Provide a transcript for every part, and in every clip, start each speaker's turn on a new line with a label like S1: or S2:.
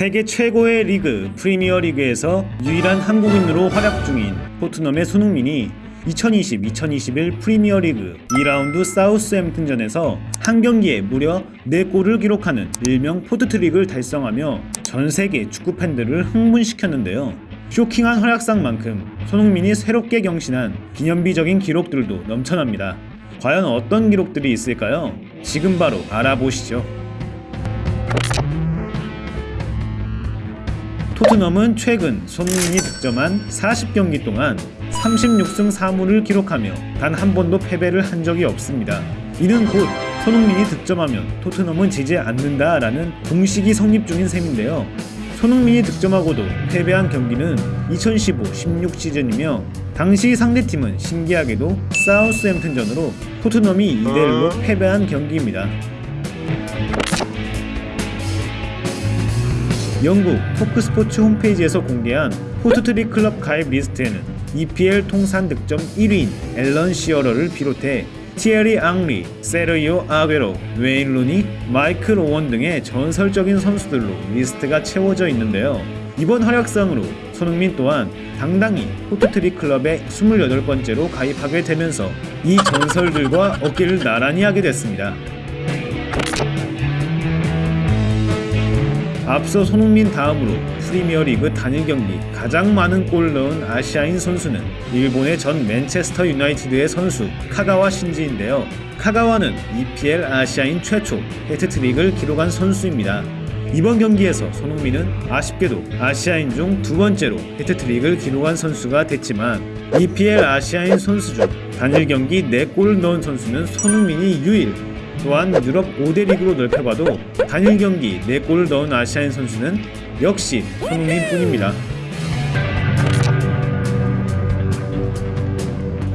S1: 세계 최고의 리그 프리미어 리그에서 유일한 한국인으로 활약 중인 토트넘의 손흥민이 2020-2021 프리미어 리그 2라운드 사우스햄튼전에서 한 경기에 무려 4골을 기록하는 일명 포트트릭을 달성하며 전 세계 축구 팬들을 흥분시켰는데요. 쇼킹한 활약상만큼 손흥민이 새롭게 경신한 기념비적인 기록들도 넘쳐납니다. 과연 어떤 기록들이 있을까요? 지금 바로 알아보시죠. 토트넘은 최근 손흥민이 득점한 40경기 동안 36승 4무를 기록하며 단 한 번도 패배를 한 적이 없습니다. 이는 곧 손흥민이 득점하면 토트넘은 지지 않는다라는 공식이 성립 중인 셈인데요. 손흥민이 득점하고도 패배한 경기는 2015-16 시즌이며 당시 상대팀은 신기하게도 사우스햄튼전으로 토트넘이 2대1로 패배한 경기입니다. 영국 토크스포츠 홈페이지에서 공개한 포트트릭 클럽 가입 리스트에는 EPL 통산 득점 1위인 앨런 시어러를 비롯해 티에리 앙리, 세르히오 아구에로, 웨인 루니, 마이클 오언 등의 전설적인 선수들로 리스트가 채워져 있는데요. 이번 활약상으로 손흥민 또한 당당히 포트트릭 클럽에 28번째로 가입하게 되면서 이 전설들과 어깨를 나란히 하게 됐습니다. 앞서 손흥민 다음으로 프리미어리그 단일 경기 가장 많은 골을 넣은 아시아인 선수는 일본의 전 맨체스터 유나이티드의 선수 카가와 신지인데요. 카가와는 EPL 아시아인 최초 해트트릭을 기록한 선수입니다. 이번 경기에서 손흥민은 아쉽게도 아시아인 중 두 번째로 헤트트릭을 기록한 선수가 됐지만 EPL 아시아인 선수 중 단일 경기 4골을 넣은 선수는 손흥민이 유일 또한 유럽 5대 리그로 넓혀봐도 단일 경기 4골을 넣은 아시아인 선수는 역시 손흥민 뿐입니다.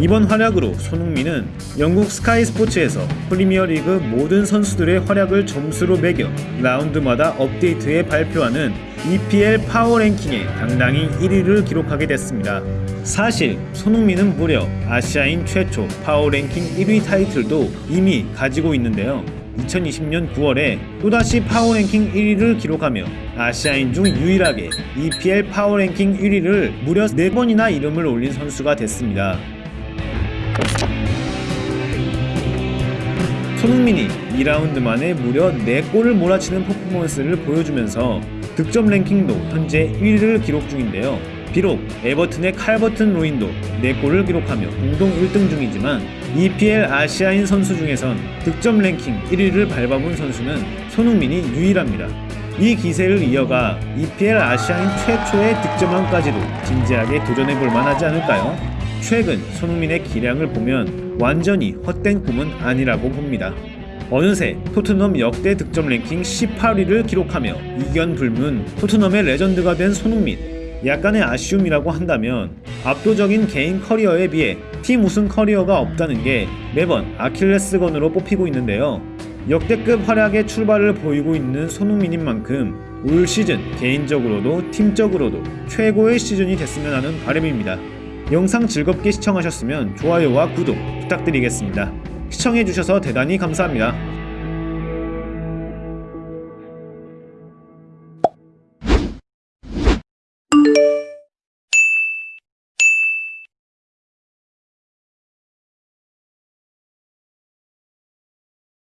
S1: 이번 활약으로 손흥민은 영국 스카이 스포츠에서 프리미어리그 모든 선수들의 활약을 점수로 매겨 라운드마다 업데이트해 발표하는 EPL 파워 랭킹에 당당히 1위를 기록하게 됐습니다. 사실 손흥민은 무려 아시아인 최초 파워 랭킹 1위 타이틀도 이미 가지고 있는데요. 2020년 9월에 또다시 파워랭킹 1위를 기록하며 아시아인 중 유일하게 EPL 파워랭킹 1위를 무려 4번이나 이름을 올린 선수가 됐습니다. 손흥민이 2라운드 만에 무려 4골을 몰아치는 퍼포먼스를 보여주면서 득점 랭킹도 현재 1위를 기록 중인데요. 비록 에버튼의 칼버튼 로인도 4골을 기록하며 공동 1등 중이지만 EPL 아시아인 선수 중에선 득점 랭킹 1위를 밟아본 선수는 손흥민이 유일합니다. 이 기세를 이어가 EPL 아시아인 최초의 득점왕까지도 진지하게 도전해볼 만하지 않을까요? 최근 손흥민의 기량을 보면 완전히 헛된 꿈은 아니라고 봅니다. 어느새 토트넘 역대 득점 랭킹 18위를 기록하며 이견 불문 토트넘의 레전드가 된 손흥민. 약간의 아쉬움이라고 한다면 압도적인 개인 커리어에 비해 팀 우승 커리어가 없다는 게 매번 아킬레스건으로 뽑히고 있는데요. 역대급 활약의 출발을 보이고 있는 손흥민인 만큼 올 시즌 개인적으로도 팀적으로도 최고의 시즌이 됐으면 하는 바람입니다. 영상 즐겁게 시청하셨으면 좋아요와 구독 부탁드리겠습니다. 시청해주셔서 대단히 감사합니다.